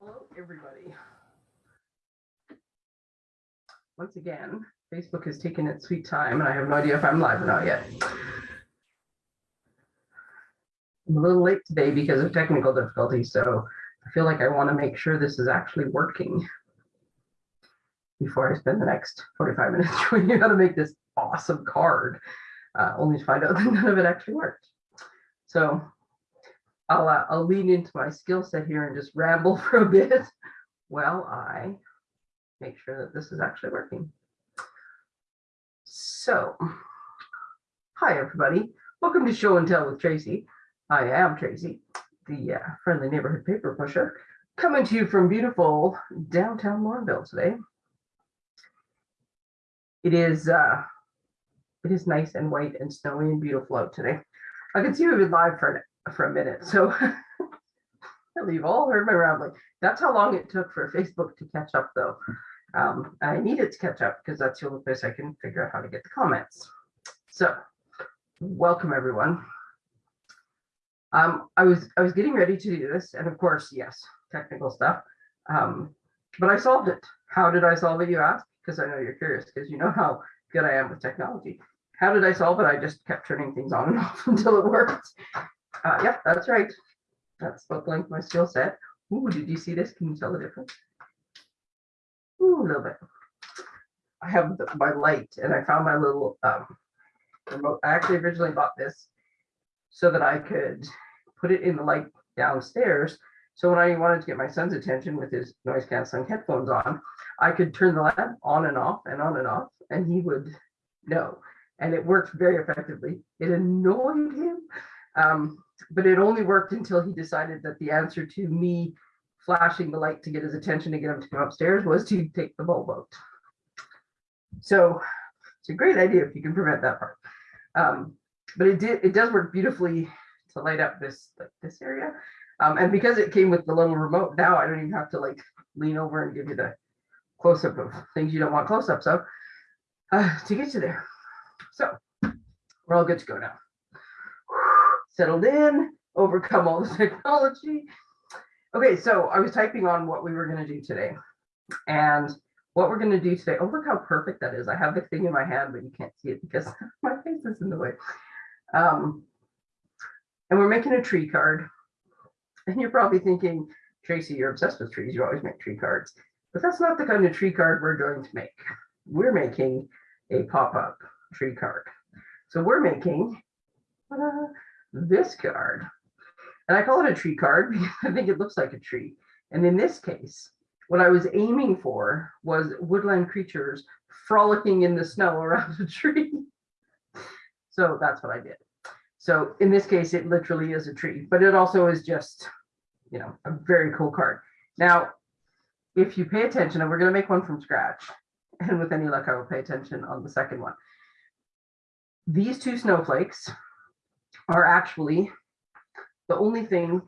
Hello, everybody. Once again, Facebook has taken its sweet time and I have no idea if I'm live or not yet. I'm a little late today because of technical difficulties, so I feel like I want to make sure this is actually working before I spend the next 45 minutes showing you how to make this awesome card, uh, only to find out that none of it actually worked. So I'll, uh, I'll lean into my skill set here and just ramble for a bit while I make sure that this is actually working. So, hi everybody. Welcome to Show and Tell with Tracy. I am Tracy, the uh, friendly neighborhood paper pusher, coming to you from beautiful downtown Morinville today. It is uh, it is nice and white and snowy and beautiful out today. I can see we've been live for an, for a minute, so leave all heard my rambling. That's how long it took for Facebook to catch up, though. Um, I needed to catch up because that's the only place I can figure out how to get the comments. So, welcome everyone. Um, I was I was getting ready to do this, and of course, yes, technical stuff. Um, but I solved it. How did I solve it? You ask, because I know you're curious, because you know how good I am with technology. How did I solve it? I just kept turning things on and off until it worked. Uh, yep, that's right. That's what length my skill set. Ooh, did you see this? Can you tell the difference? Ooh, a little bit. I have the, my light and I found my little um, remote. I actually originally bought this so that I could put it in the light downstairs. So when I wanted to get my son's attention with his noise canceling headphones on, I could turn the lamp on and off and on and off, and he would know. And it worked very effectively. It annoyed him, um, but it only worked until he decided that the answer to me flashing the light to get his attention to get him to come upstairs was to take the bulb out. So it's a great idea if you can prevent that part. Um, but it did it does work beautifully to light up this like this area. Um, and because it came with the little remote, now I don't even have to like lean over and give you the close up of things you don't want close ups of uh, to get you there. So we're all good to go now. Settled in, overcome all the technology. Okay, so I was typing on what we were going to do today. And what we're going to do today, oh, look how perfect that is. I have the thing in my hand, but you can't see it because my face is in the way. Um, and we're making a tree card. And you're probably thinking, Tracy, you're obsessed with trees. You always make tree cards. But that's not the kind of tree card we're going to make. We're making a pop-up tree card. So we're making this card. And I call it a tree card because I think it looks like a tree. And in this case, what I was aiming for was woodland creatures frolicking in the snow around a tree. so that's what I did. So in this case, it literally is a tree, but it also is just, you know, a very cool card. Now, if you pay attention, and we're going to make one from scratch, and with any luck, I will pay attention on the second one. These two snowflakes are actually the only thing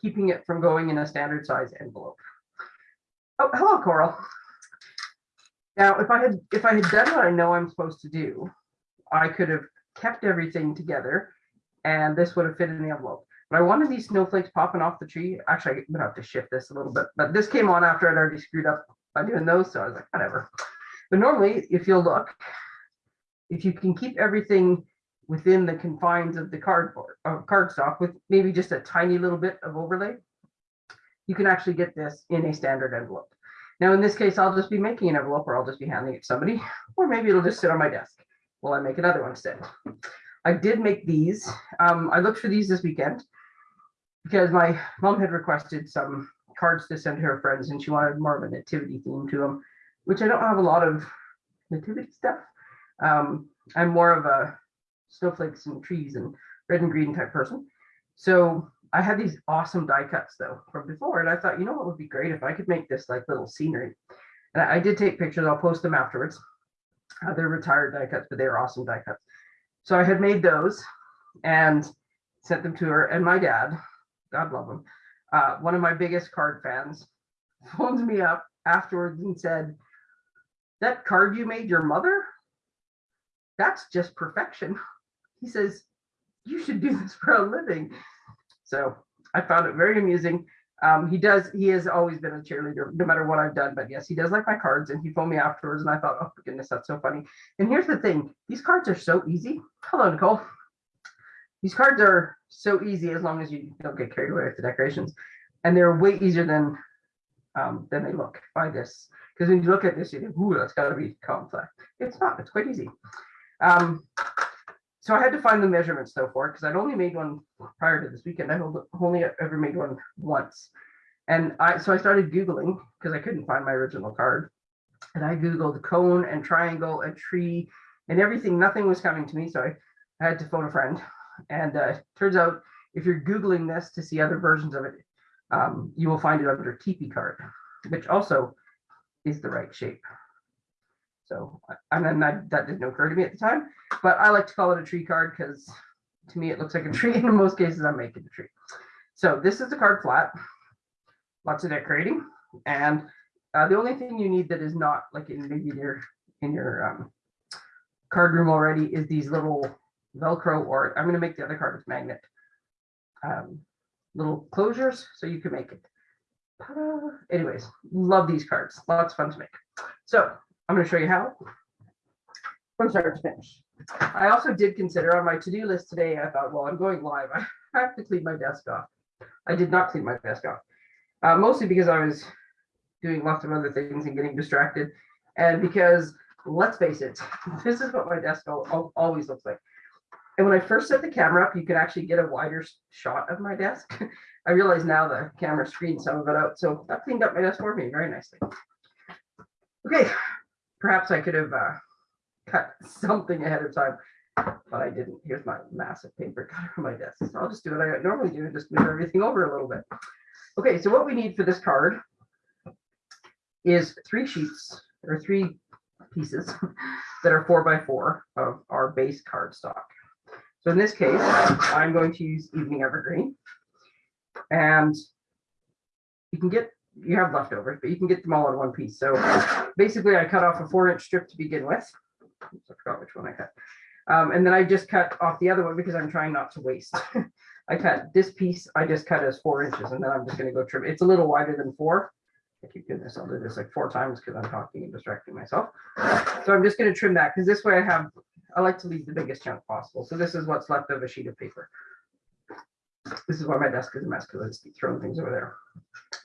keeping it from going in a standard size envelope. Oh, hello, Coral. Now, if I had if I had done what I know I'm supposed to do, I could have kept everything together and this would have fit in the envelope. But I wanted these snowflakes popping off the tree. Actually, I'm gonna have to shift this a little bit, but this came on after I'd already screwed up by doing those. So I was like, whatever. But normally, if you'll look, if you can keep everything within the confines of the cardboard of uh, cardstock with maybe just a tiny little bit of overlay, you can actually get this in a standard envelope. Now, in this case, I'll just be making an envelope or I'll just be handing it to somebody, or maybe it'll just sit on my desk while I make another one instead. I did make these. Um, I looked for these this weekend because my mom had requested some cards to send to her friends and she wanted more of a nativity theme to them, which I don't have a lot of nativity stuff. Um, I'm more of a snowflakes and trees and red and green type person. So I had these awesome die cuts though from before, and I thought, you know what would be great if I could make this like little scenery. And I, I did take pictures. I'll post them afterwards. Uh, they're retired die cuts, but they are awesome die cuts. So I had made those and sent them to her. And my dad, God love him, uh, one of my biggest card fans, phones me up afterwards and said, "That card you made your mother? That's just perfection." He says, you should do this for a living. So I found it very amusing. Um, he does, he has always been a cheerleader, no matter what I've done, but yes, he does like my cards and he phoned me afterwards and I thought, oh goodness, that's so funny. And here's the thing, these cards are so easy. Hello, Nicole. These cards are so easy as long as you don't get carried away with the decorations. And they're way easier than um, than they look by this. Because when you look at this, you think, ooh, that's gotta be complex. It's not, it's quite easy. Um, so I had to find the measurements though for it because I'd only made one prior to this weekend. I only ever made one once. And I so I started Googling because I couldn't find my original card. And I Googled cone and triangle and tree and everything. Nothing was coming to me. So I, I had to phone a friend. And uh, turns out if you're Googling this to see other versions of it, um, you will find it under teepee card, which also is the right shape. So, and then that, that didn't occur to me at the time, but I like to call it a tree card because to me it looks like a tree. And in most cases, I'm making a tree. So this is the card flat, lots of decorating, and uh, the only thing you need that is not like in maybe your in your um, card room already is these little Velcro, or I'm going to make the other card with magnet um, little closures so you can make it. Anyways, love these cards. Lots of fun to make. So I'm going to show you how from start to finish. I also did consider on my to-do list today, I thought, well, I'm going live. I have to clean my desk off. I did not clean my desk off, uh, mostly because I was doing lots of other things and getting distracted. And because let's face it, this is what my desk always looks like. And when I first set the camera up, you could actually get a wider shot of my desk. I realize now the camera screened some of it out. So that cleaned up my desk for me very nicely. Okay, perhaps I could have uh, cut something ahead of time, but I didn't. Here's my massive paper cutter on my desk. So I'll just do what I normally do and just move everything over a little bit. Okay, so what we need for this card is three sheets or three pieces that are four by four of our base card stock. So in this case, I'm going to use Evening Evergreen. And you can get, you have leftovers, but you can get them all in one piece. So basically I cut off a four inch strip to begin with. Oops, I forgot which one I cut. Um, and then I just cut off the other one because I'm trying not to waste. I cut this piece, I just cut as four inches and then I'm just gonna go trim. It's a little wider than four. I keep doing this, I'll do this like four times because I'm talking and distracting myself. So I'm just gonna trim that because this way I have I like to leave the biggest chunk possible. So this is what's left of a sheet of paper. This is why my desk is a mess because I throwing things over there.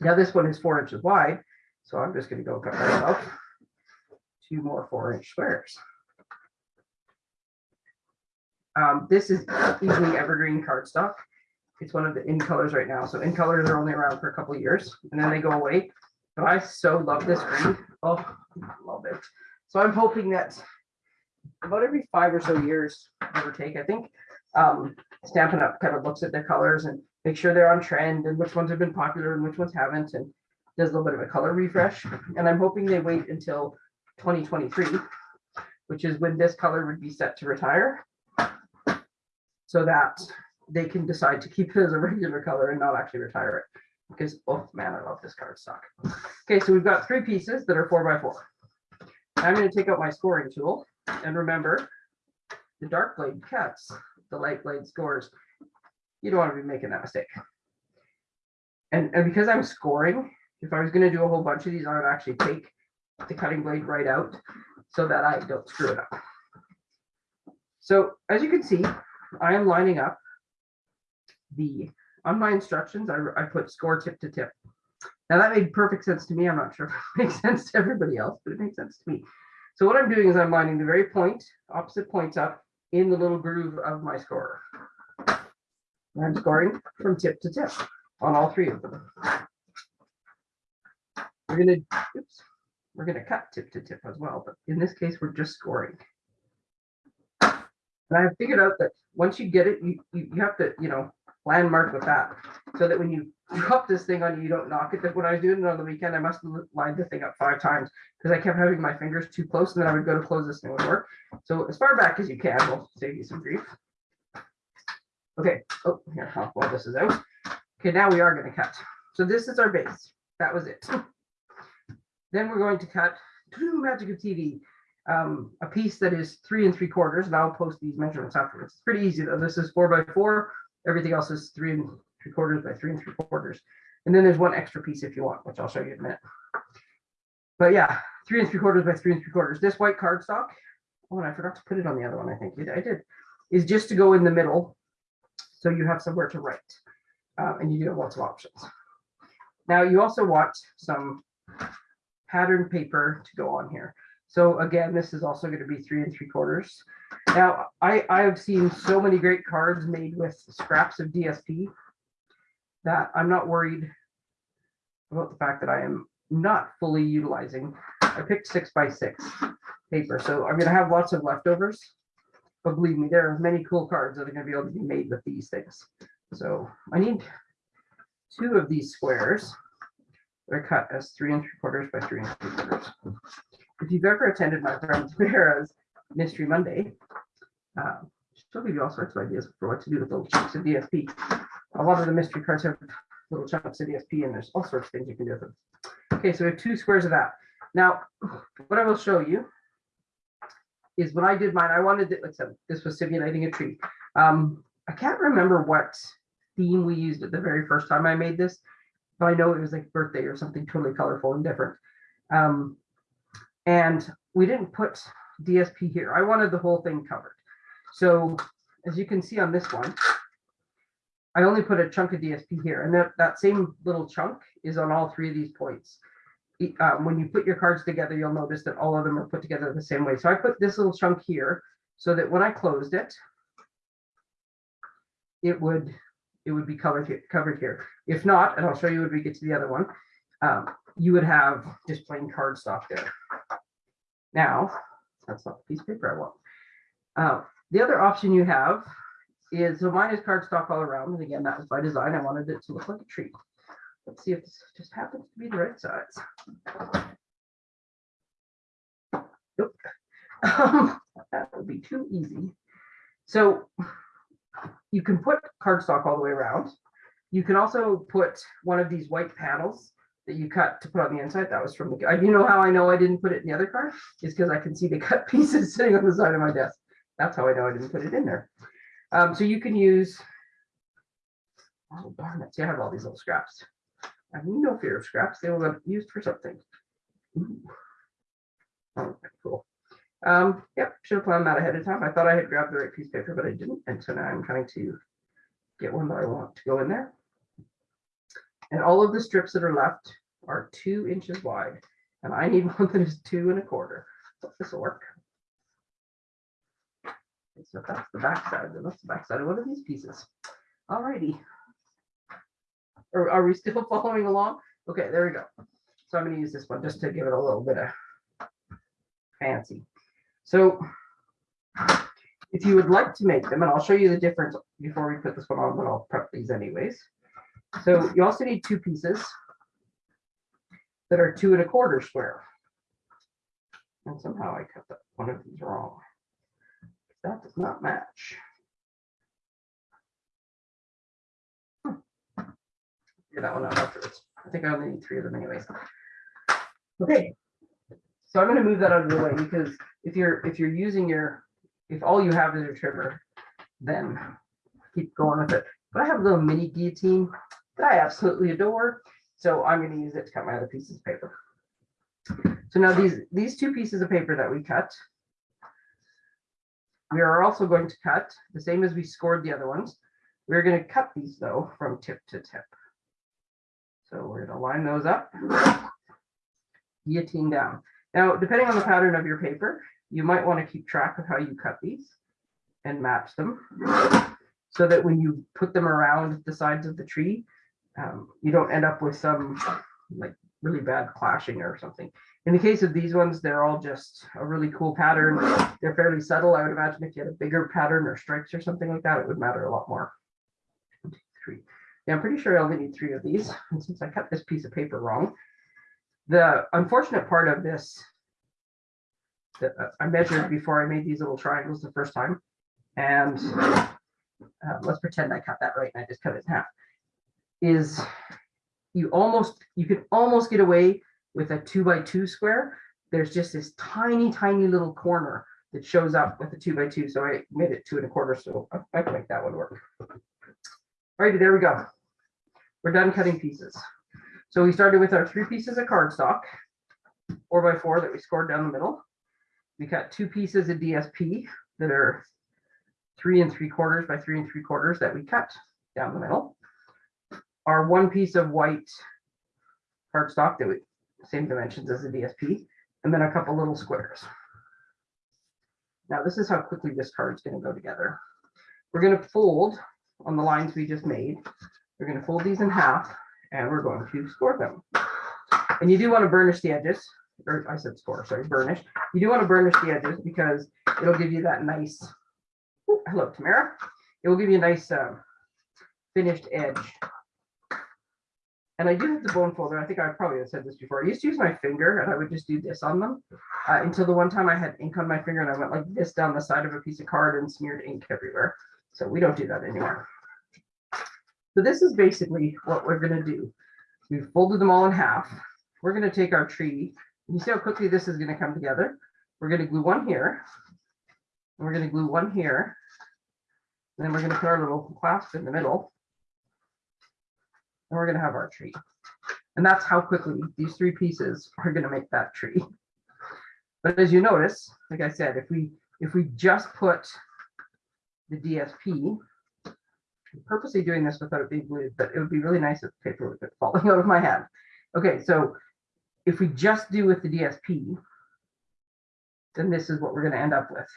Now this one is four inches wide. So I'm just going to go cut myself two more four inch squares. Um, this is Evening Evergreen cardstock. It's one of the in colors right now. So in colors are only around for a couple years and then they go away. But I so love this green. Oh, love it. So I'm hoping that about every five or so years, give or take, I think. Um, Stampin' Up kind of looks at their colors and make sure they're on trend and which ones have been popular and which ones haven't, and does a little bit of a color refresh. And I'm hoping they wait until 2023, which is when this color would be set to retire, so that they can decide to keep it as a regular color and not actually retire it. Because, oh man, I love this card stock. Okay, so we've got three pieces that are four by four. I'm going to take out my scoring tool and remember, the dark blade cuts, the light blade scores. You don't want to be making that mistake. And, and because I'm scoring, if I was going to do a whole bunch of these, I would actually take the cutting blade right out so that I don't screw it up. So as you can see, I am lining up the, on my instructions, I, I put score tip to tip. Now that made perfect sense to me. I'm not sure if it makes sense to everybody else, but it makes sense to me. So what I'm doing is I'm lining the very point, opposite points up in the little groove of my scorer. And I'm scoring from tip to tip on all three of them. We're gonna, oops, we're gonna cut tip to tip as well, but in this case, we're just scoring. And I figured out that once you get it, you, you, you have to, you know, landmark with that so that when you drop this thing on you, you don't knock it. When I was doing it on the weekend, I must have lined the thing up five times because I kept having my fingers too close and then I would go to close this thing would work. So as far back as you can will save you some grief. Okay, oh, here, oh, well, this is out. Okay, now we are going to cut. So this is our base. That was it. then we're going to cut magic of TV, um, a piece that is three and three quarters, and I'll post these measurements afterwards. It's pretty easy though. This is four by four. Everything else is three and three quarters by three and three quarters. And then there's one extra piece if you want, which I'll show you in a minute. But yeah, three and three quarters by three and three quarters. This white cardstock, oh, and I forgot to put it on the other one, I think I did, is just to go in the middle. So you have somewhere to write. Uh, and you do have lots of options. Now you also want some pattern paper to go on here. So again, this is also going to be three and three quarters. Now, I, I have seen so many great cards made with scraps of DSP that I'm not worried about the fact that I am not fully utilizing. I picked six by six paper, so I'm gonna have lots of leftovers. But believe me, there are many cool cards that are gonna be able to be made with these things. So I need two of these squares. They're cut as three and three quarters by three and three quarters. If you've ever attended my friend Vera's Mystery Monday, uh, she'll give you all sorts of ideas for what to do with little chunks of DSP. A lot of the mystery cards have little chunks of DSP and there's all sorts of things you can do with them. Okay, so we have two squares of that. Now, what I will show you is when I did mine, I wanted it, said, this was simulating a tree. Um, I can't remember what theme we used at the very first time I made this, but I know it was like birthday or something totally colorful and different. Um, and we didn't put DSP here. I wanted the whole thing covered. So as you can see on this one, I only put a chunk of DSP here and that, that same little chunk is on all three of these points. Uh, when you put your cards together, you'll notice that all of them are put together the same way. So I put this little chunk here so that when I closed it, it would it would be covered here, covered here. If not, and I'll show you when we get to the other one, um, you would have just plain cardstock there. Now, that's not the piece of paper I want. Uh, the other option you have is, so mine is cardstock all around, and again, that was by design, I wanted it to look like a tree. Let's see if this just happens to be the right size. Nope. Um, That would be too easy. So you can put cardstock all the way around. You can also put one of these white panels that you cut to put on the inside. That was from the, you know how I know I didn't put it in the other card? Is because I can see the cut pieces sitting on the side of my desk. That's how I know I didn't put it in there. Um, so you can use, oh darn it, see, I have all these little scraps. I have no fear of scraps. They will get used for something. Ooh. Oh, cool. Um, yep, should have planned that ahead of time. I thought I had grabbed the right piece of paper, but I didn't. And so now I'm trying to get one that I want to go in there. And all of the strips that are left are two inches wide. And I need one that is two and a quarter. So this will work. Okay, So that's the back side, then that's the back side of one of these pieces. Alrighty. Are, are we still following along? Okay, there we go. So I'm gonna use this one just to give it a little bit of fancy. So if you would like to make them, and I'll show you the difference before we put this one on, but I'll prep these anyways. So you also need two pieces that are two and a quarter square. And somehow I cut one of these wrong. That does not match. Hmm. That one out afterwards. I think I only need three of them anyways. Okay. So I'm gonna move that out of the way because if you're, if you're using your, if all you have is your trimmer, then keep going with it. But I have a little mini guillotine that I absolutely adore. So I'm gonna use it to cut my other pieces of paper. So now these, these two pieces of paper that we cut, we are also going to cut, the same as we scored the other ones. We're gonna cut these though from tip to tip. So we're gonna line those up, guillotine down. Now, depending on the pattern of your paper, you might want to keep track of how you cut these and match them so that when you put them around the sides of the tree, um, you don't end up with some like really bad clashing or something. In the case of these ones, they're all just a really cool pattern. They're fairly subtle. I would imagine if you had a bigger pattern or stripes or something like that, it would matter a lot more. Three. Yeah, I'm pretty sure I only need three of these. And since I cut this piece of paper wrong, the unfortunate part of this that I measured before I made these little triangles the first time. And uh, let's pretend I cut that right and I just cut it in half. Is you almost, you can almost get away with a two by two square. There's just this tiny, tiny little corner that shows up with a two by two. So I made it two and a quarter. So I can make that one work. Alrighty, there we go. we're done cutting pieces. So we started with our three pieces of cardstock, four by four that we scored down the middle. We cut two pieces of DSP that are three and three quarters by three and three quarters that we cut down the middle. Our one piece of white cardstock that we, same dimensions as the DSP, and then a couple little squares. Now, this is how quickly this card is gonna go together. We're gonna fold on the lines we just made. We're gonna fold these in half and we're going to score them. And you do want to burnish the edges, or I said score, sorry, burnish. You do want to burnish the edges because it'll give you that nice, Ooh, hello, Tamara. It will give you a nice uh, finished edge. And I do have the bone folder. I think I probably have said this before. I used to use my finger and I would just do this on them uh, until the one time I had ink on my finger and I went like this down the side of a piece of card and smeared ink everywhere. So we don't do that anymore. So this is basically what we're gonna do. We've folded them all in half. We're gonna take our tree. You see how quickly this is gonna come together? We're gonna glue one here. and We're gonna glue one here. and Then we're gonna put our little clasp in the middle. And we're gonna have our tree. And that's how quickly these three pieces are gonna make that tree. But as you notice, like I said, if we, if we just put the DSP, I'm purposely doing this without it being glued, but it would be really nice if the paper was falling out of my hand. Okay, so if we just do with the DSP, then this is what we're gonna end up with.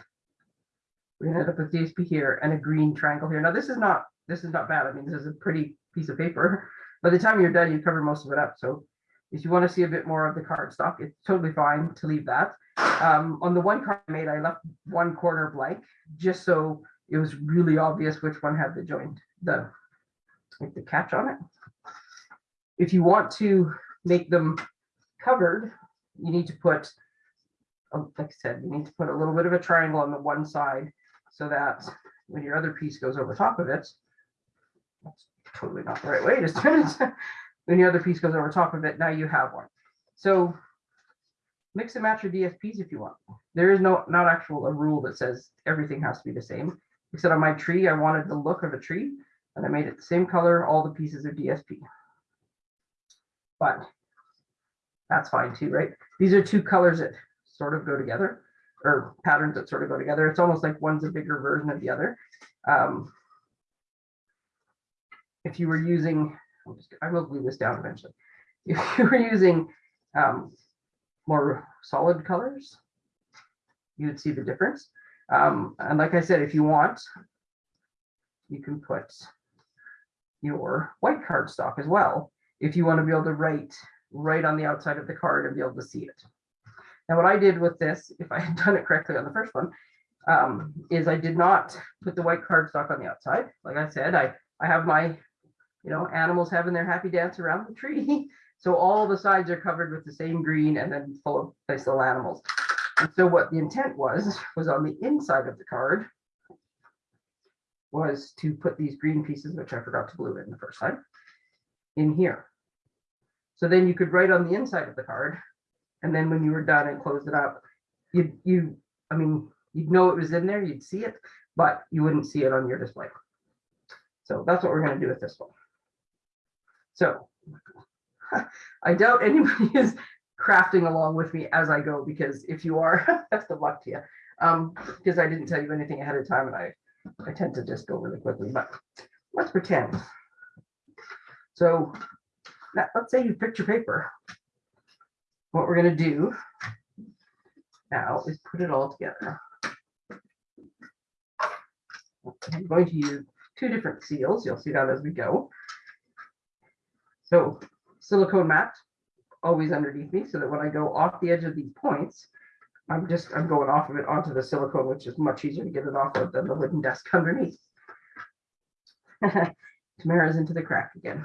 We're gonna end up with DSP here and a green triangle here. Now, this is not, this is not bad. I mean, this is a pretty piece of paper. By the time you're done, you cover most of it up. So if you want to see a bit more of the card stock, it's totally fine to leave that. Um, on the one card I made, I left one corner blank, just so it was really obvious which one had the joint, the, like the catch on it. If you want to make them covered, you need to put, uh, like I said, you need to put a little bit of a triangle on the one side so that when your other piece goes over top of it, that's totally not the right way, just turn it. When your other piece goes over top of it, now you have one. So mix and match your DSPs if you want. There is no, not actual a rule that says everything has to be the same. Except on my tree, I wanted the look of a tree and I made it the same color, all the pieces of DSP. But that's fine too, right? These are two colors that sort of go together or patterns that sort of go together. It's almost like one's a bigger version of the other. Um, if you were using, I will glue this down eventually. If you were using um, more solid colors, you would see the difference. Um, and like I said, if you want, you can put your white cardstock as well. If you want to be able to write right on the outside of the card and be able to see it. Now, what I did with this, if I had done it correctly on the first one, um, is I did not put the white cardstock on the outside. Like I said, I, I have my, you know, animals having their happy dance around the tree. So all the sides are covered with the same green and then full of nice little animals. And so what the intent was, was on the inside of the card was to put these green pieces, which I forgot to glue in the first time, in here. So then you could write on the inside of the card. And then when you were done and closed it up, you, you, I mean, you'd know it was in there, you'd see it, but you wouldn't see it on your display. So that's what we're gonna do with this one. So I doubt anybody is crafting along with me as I go, because if you are, best of luck to you. Um, because I didn't tell you anything ahead of time and I, I tend to just go really quickly, but let's pretend. So let's say you picked your paper. What we're gonna do now is put it all together. I'm going to use two different seals. You'll see that as we go. So silicone mat always underneath me so that when I go off the edge of these points, I'm just, I'm going off of it onto the silicone, which is much easier to get it off of than the wooden desk underneath. Tamara's into the crack again.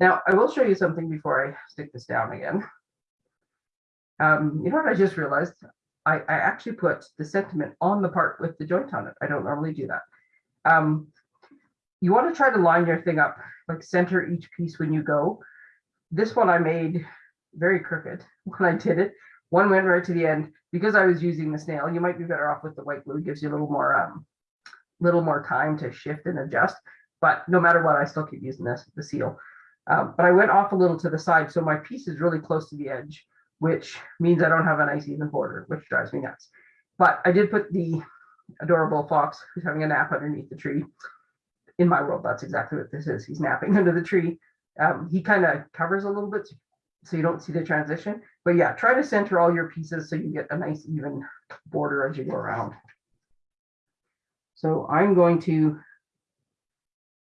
Now, I will show you something before I stick this down again. Um, you know what I just realized? I, I actually put the sentiment on the part with the joint on it. I don't normally do that. Um, you want to try to line your thing up, like center each piece when you go. This one I made very crooked when I did it. One went right to the end because I was using the snail. You might be better off with the white glue. It gives you a little more, um, little more time to shift and adjust. But no matter what, I still keep using this, the seal. Um, but I went off a little to the side, so my piece is really close to the edge, which means I don't have a nice even border, which drives me nuts. But I did put the adorable fox who's having a nap underneath the tree. In my world, that's exactly what this is. He's napping under the tree. Um, he kind of covers a little bit, so you don't see the transition. But yeah, try to center all your pieces so you get a nice even border as you go around. So I'm going to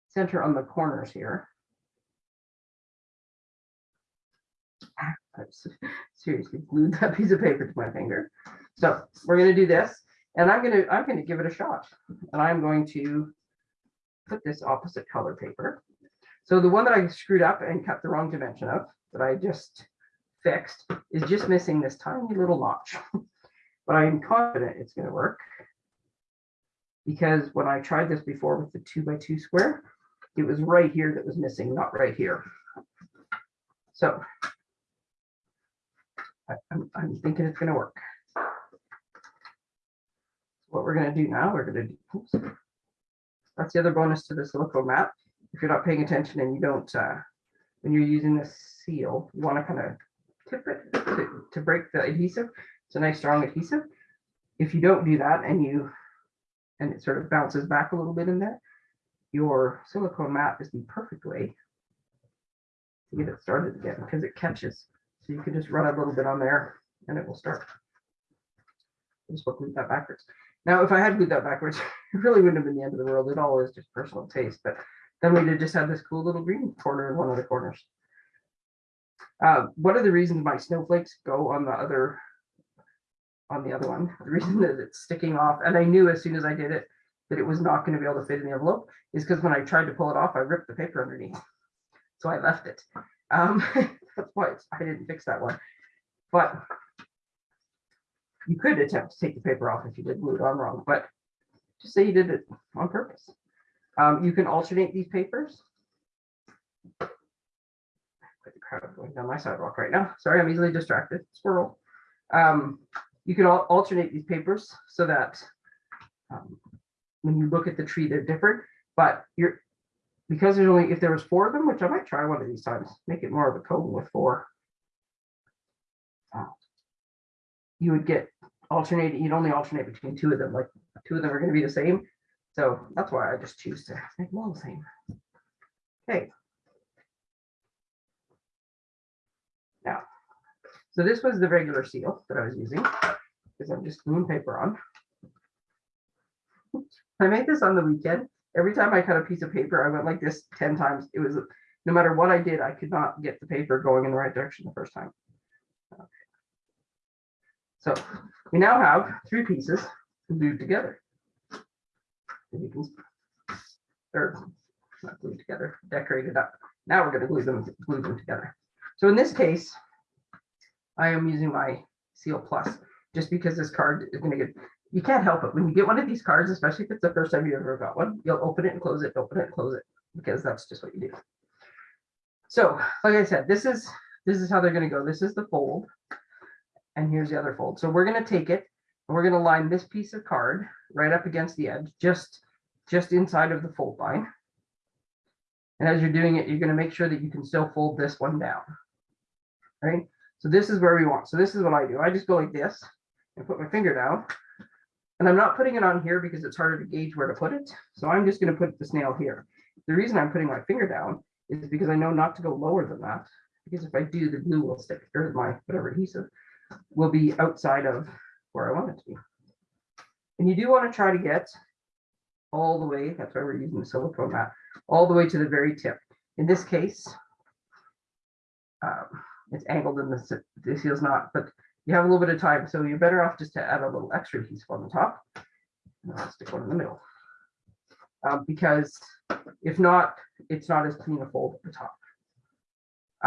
center on the corners here. I seriously glued that piece of paper to my finger. So we're gonna do this, and I'm gonna, I'm gonna give it a shot. And I'm going to put this opposite color paper. So the one that I screwed up and cut the wrong dimension of, that I just fixed, is just missing this tiny little notch. But I'm confident it's gonna work. Because when I tried this before with the two by two square, it was right here that was missing, not right here. So I- I'm, I'm thinking it's gonna work. What we're gonna do now, we're gonna, do. oops. That's the other bonus to the silicone mat. If you're not paying attention and you don't, uh, when you're using this seal, you wanna kind of tip it to, to break the adhesive. It's a nice strong adhesive. If you don't do that and you, and it sort of bounces back a little bit in there, your silicone mat is the perfect way to get it started again because it catches. So you can just run a little bit on there and it will start. Just glued that backwards. Now, if I had glued that backwards, it really wouldn't have been the end of the world. It all is just personal taste, but then we'd have just had this cool little green corner in one of the corners. Uh, one of the reasons my snowflakes go on the other on the other one, the reason that it's sticking off, and I knew as soon as I did it that it was not going to be able to fit in the envelope, is because when I tried to pull it off, I ripped the paper underneath. So I left it. Um, that's why I didn't fix that one. But you could attempt to take the paper off if you did glue it on wrong, but just say you did it on purpose. Um, you can alternate these papers. Quite the crowd going down my sidewalk right now. Sorry, I'm easily distracted. Squirrel. Um, you can al- alternate these papers so that um, when you look at the tree, they're different, but you're, because there's only, if there was four of them, which I might try one of these times, make it more of a cone with four. uh, You would get alternating, you'd only alternate between two of them, like two of them are gonna be the same. So that's why I just choose to make them all the same. Okay. Now, so this was the regular seal that I was using, because I'm just gluing paper on. I made this on the weekend. Every time I cut a piece of paper, I went like this ten times. It was, no matter what I did, I could not get the paper going in the right direction the first time. So we now have three pieces glued together. And you can, or not glued together, decorated up. Now we're gonna glue them, glue them together. So in this case, I am using my Seal Plus, just because this card is gonna get, you can't help it. When you get one of these cards, especially if it's the first time you ever got one, you'll open it and close it, open it and close it, because that's just what you do. So, like I said, this is, this is how they're gonna go. This is the fold. And here's the other fold. So we're gonna take it, and we're gonna line this piece of card right up against the edge, just, just inside of the fold line. And as you're doing it, you're gonna make sure that you can still fold this one down. Right? So this is where we want. So this is what I do. I just go like this and put my finger down. And I'm not putting it on here because it's harder to gauge where to put it. So I'm just gonna put the snail here. The reason I'm putting my finger down is because I know not to go lower than that. Because if I do, the glue will stick, or my whatever adhesive will be outside of where I want it to be. And you do want to try to get all the way, that's why we're using the silicone mat, all the way to the very tip. In this case, um, it's angled and this, this is not, but you have a little bit of time, so you're better off just to add a little extra adhesive on the top. And I'll stick one in the middle. Um, because if not, it's not as clean a fold at the top.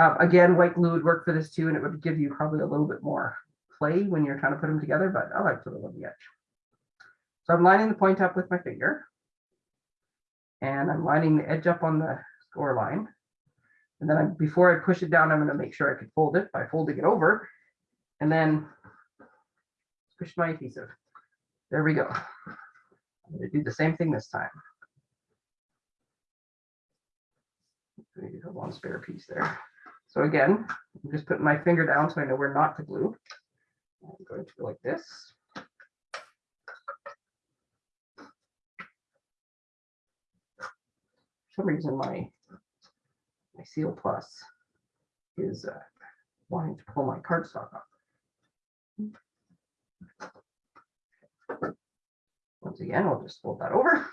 Um, again, white glue would work for this too, and it would give you probably a little bit more play when you're trying to put them together, but I like to live on the edge. So I'm lining the point up with my finger. And I'm lining the edge up on the score line. And then I, before I push it down, I'm gonna make sure I can fold it by folding it over. And then push my adhesive. There we go. I'm gonna do the same thing this time. We have one spare piece there. So again, I'm just putting my finger down so I know where not to glue. I'm going to go like this. Some reason, my my Seal Plus is uh, wanting to pull my cardstock off. Once again, I'll just fold that over.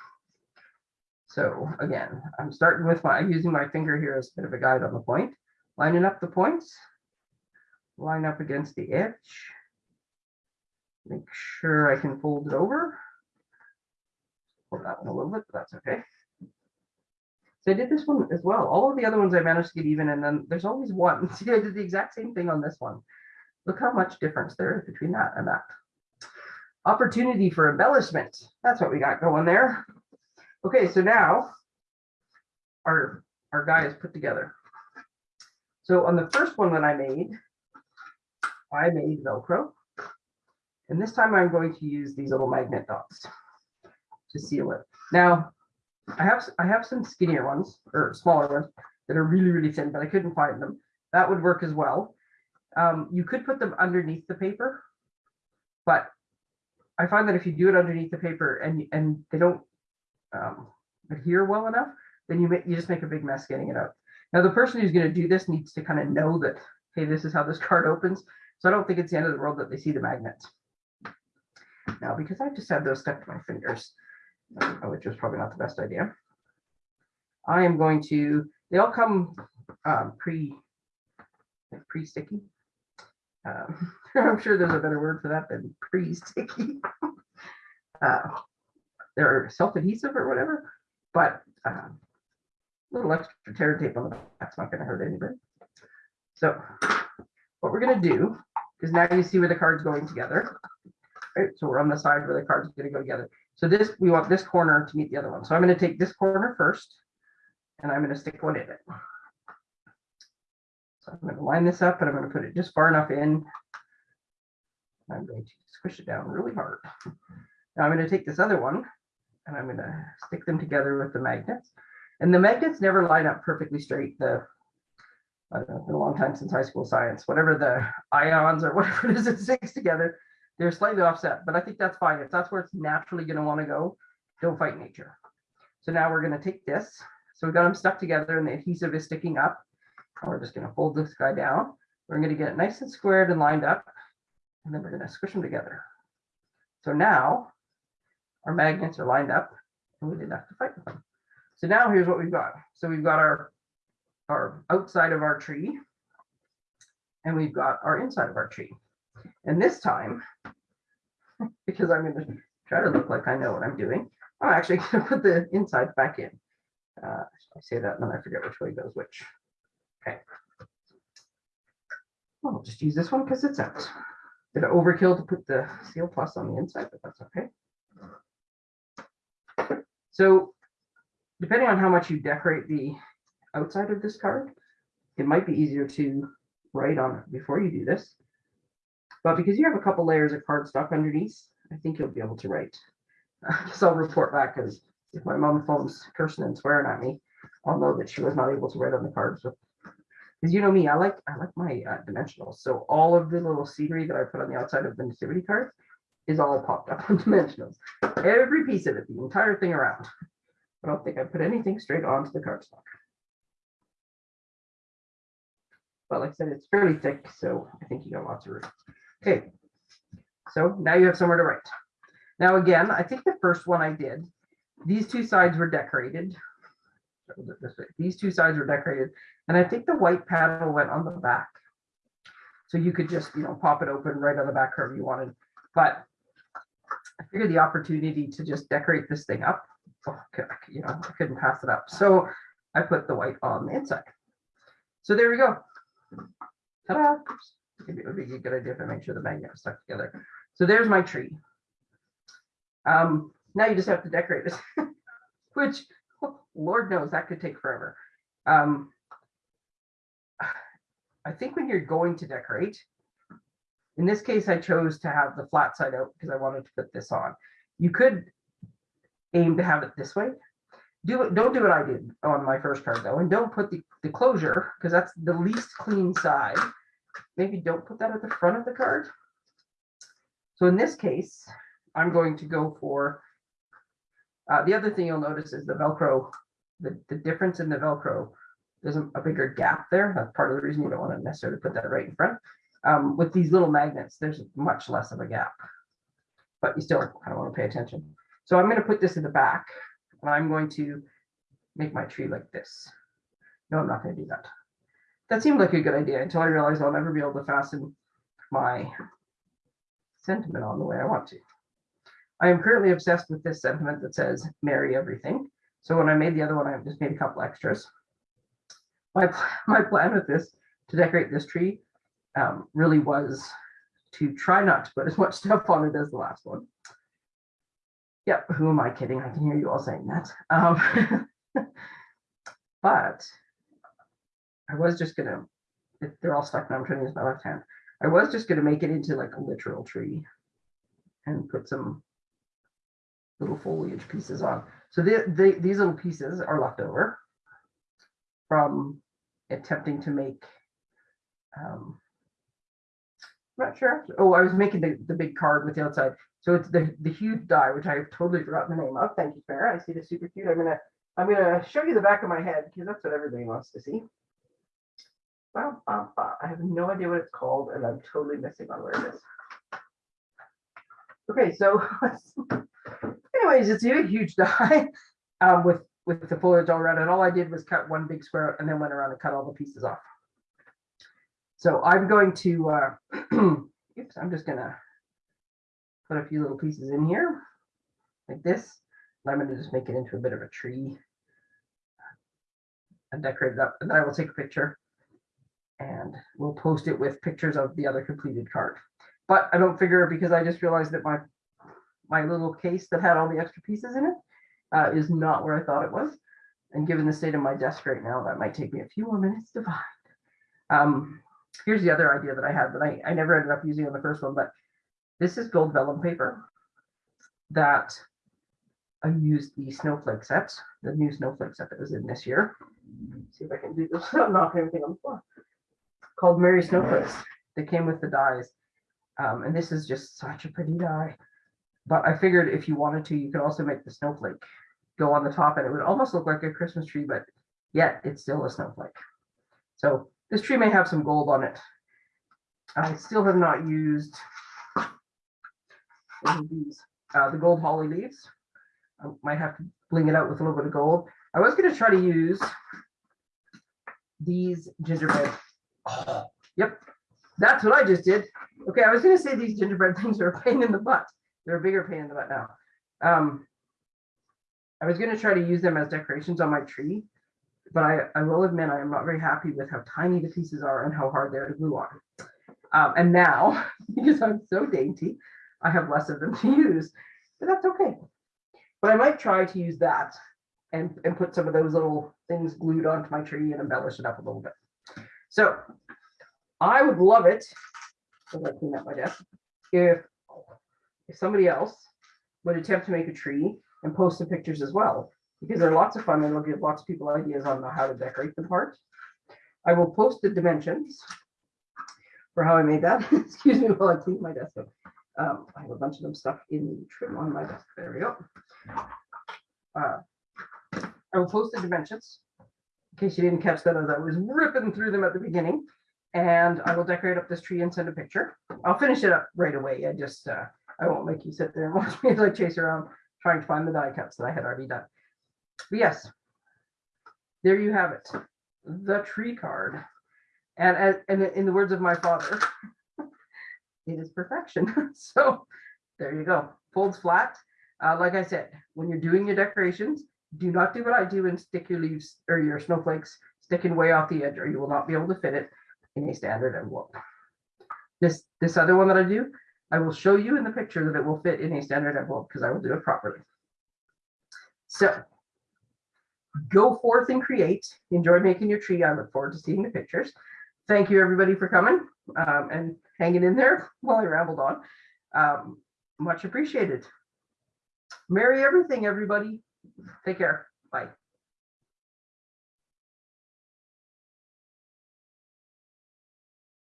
So again, I'm starting with my, using my finger here as a bit of a guide on the point, lining up the points, line up against the edge. Make sure I can fold it over. That one a little bit, but that's okay. So I did this one as well. All of the other ones I managed to get even, and then there's always one. See, I did the exact same thing on this one. Look how much difference there is between that and that. Opportunity for embellishment. That's what we got going there. Okay, so now our, our guy is put together. So on the first one that I made, I made Velcro. And this time I'm going to use these little magnet dots to seal it. Now, I have, I have some skinnier ones or smaller ones that are really, really thin, but I couldn't find them. That would work as well. Um, you could put them underneath the paper, but I find that if you do it underneath the paper and, and they don't um, adhere well enough, then you you just make a big mess getting it out. Now, the person who's going to do this needs to kind of know that, hey, this is how this card opens. So I don't think it's the end of the world that they see the magnets. Now, because I just had those stuck to my fingers, uh, which was probably not the best idea. I am going to, they all come um, pre, like pre-sticky. Um, I'm sure there's a better word for that than pre-sticky. uh, they're self-adhesive or whatever, but um, little extra tear tape on the back's not going to hurt anybody. So what we're going to do is now you see where the card's going together. Right, so we're on the side where the card's going to go together. So this, we want this corner to meet the other one. So I'm going to take this corner first, and I'm going to stick one in it. So I'm going to line this up, and I'm going to put it just far enough in. I'm going to squish it down really hard. Now I'm going to take this other one, and I'm going to stick them together with the magnets. And the magnets never line up perfectly straight. The I don't know, it's been a long time since high school science, whatever the ions or whatever it is that sticks together, they're slightly offset, but I think that's fine. If that's where it's naturally going to want to go, don't fight nature. So now we're going to take this. So we've got them stuck together and the adhesive is sticking up. We're just going to fold this guy down. We're going to get it nice and squared and lined up. And then we're going to squish them together. So now our magnets are lined up and we didn't have to fight with them. So now here's what we've got. So we've got our, our outside of our tree and we've got our inside of our tree. And this time, because I'm going to try to look like I know what I'm doing, I'm actually going to put the inside back in. Uh, I say that and then I forget which way goes which. Okay. I'll just use this one because it's out. Did it overkill to put the seal plus on the inside, but that's okay. So depending on how much you decorate the outside of this card, it might be easier to write on it before you do this. But because you have a couple layers of cardstock underneath, I think you'll be able to write. Because I'll report back because if my mom phone's cursing and swearing at me, I'll know that she was not able to write on the cards. Because you know me, I like I like my uh, dimensionals. So all of the little scenery that I put on the outside of the nativity card is all popped up on dimensionals. Every piece of it, the entire thing around. I don't think I put anything straight onto the cardstock. But like I said, it's fairly thick, so I think you got lots of room. Okay, so now you have somewhere to write. Now again, I think the first one I did, these two sides were decorated. These two sides were decorated, and I think the white panel went on the back. So you could just, you know, pop it open right on the back however you wanted. But I figured the opportunity to just decorate this thing up, you know, I couldn't pass it up. So I put the white on the inside. So there we go. Ta-da! Maybe it would be a good idea if I make sure the magnet is stuck together. So there's my tree. Um, now you just have to decorate it, which Lord knows that could take forever. Um, I think when you're going to decorate, in this case, I chose to have the flat side out because I wanted to put this on. You could aim to have it this way. do it, don't do what I did on my first card though, and don't put the, the closure, because that's the least clean side. Maybe don't put that at the front of the card. So in this case, I'm going to go for, uh, the other thing you'll notice is the Velcro, the, the difference in the Velcro. There's a, a bigger gap there. That's part of the reason you don't want to necessarily put that right in front. Um, with these little magnets, there's much less of a gap. But you still kind of want to pay attention. So I'm going to put this in the back and I'm going to make my tree like this. No, I'm not going to do that. That seemed like a good idea until I realized I'll never be able to fasten my sentiment on the way I want to. I am currently obsessed with this sentiment that says merry everything. So when I made the other one, I just made a couple extras. My, my plan with this to decorate this tree um, really was to try not to put as much stuff on it as the last one. Yep, who am I kidding? I can hear you all saying that. Um, but I was just gonna, if they're all stuck now, I'm trying to use my left hand. I was just gonna make it into like a literal tree and put some little foliage pieces on. So the, the, these little pieces are left over from attempting to make um, I'm not sure. Oh, I was making the, the big card with the outside. So it's the, the huge die, which I've totally forgotten the name of. Thank you, Farah. I see the super cute. I'm gonna I'm gonna show you the back of my head because that's what everybody wants to see. Bah, bah, bah. I have no idea what it's called, and I'm totally missing on where it is. Okay, so anyways, it's a huge die um, with with the foliage all around, and all I did was cut one big square and then went around and cut all the pieces off. So I'm going to, uh, oops, I'm just gonna put a few little pieces in here like this. I'm gonna just make it into a bit of a tree and decorate it up. And then I will take a picture and we'll post it with pictures of the other completed card. But I don't figure because I just realized that my my little case that had all the extra pieces in it uh, is not where I thought it was. And given the state of my desk right now, that might take me a few more minutes to find. Um, here's the other idea that I had that I, I never ended up using on the first one, but this is gold vellum paper that I used the snowflake set, the new snowflake set that was in this year. See if I can do this without knocking everything on the floor. Called Mary Snowflakes. They came with the dies. Um, and this is just such a pretty die. But I figured if you wanted to, you could also make the snowflake go on the top and it would almost look like a Christmas tree, but yet it's still a snowflake. So this tree may have some gold on it. I still have not used these, uh, the gold holly leaves. I might have to bling it out with a little bit of gold. I was going to try to use these gingerbread. Yep, that's what I just did. Okay, I was going to say these gingerbread things are a pain in the butt. They're a bigger pain in the butt now. Um, I was going to try to use them as decorations on my tree, but I, I will admit I am not very happy with how tiny the pieces are and how hard they're to glue on. Um, and now, because I'm so dainty, I have less of them to use, but that's okay. But I might try to use that and, and put some of those little things glued onto my tree and embellish it up a little bit. So I would love it, I clean up my desk, if, if somebody else would attempt to make a tree and post some pictures as well because they're lots of fun and it'll give lots of people ideas on how to decorate the part. I will post the dimensions for how I made that. Excuse me while I clean my desk up. Um, I have a bunch of them stuck in the trim on my desk. There we go. Uh, I will post the dimensions in case you didn't catch that as I was ripping through them at the beginning. And I will decorate up this tree and send a picture. I'll finish it up right away. I just, uh, I won't make you sit there and watch me as I chase around trying to find the die cuts that I had already done. But yes, there you have it, the tree card. And, as and in the words of my father, it is perfection. so there you go. Folds flat. Uh, like I said, when you're doing your decorations, do not do what I do and stick your leaves or your snowflakes sticking way off the edge or you will not be able to fit it in a standard envelope. This, this other one that I do, I will show you in the picture that it will fit in a standard envelope because I will do it properly. So go forth and create. Enjoy making your tree. I look forward to seeing the pictures. Thank you everybody for coming um, and hanging in there while I rambled on. Um, much appreciated. Merry everything, everybody. Take care. Bye.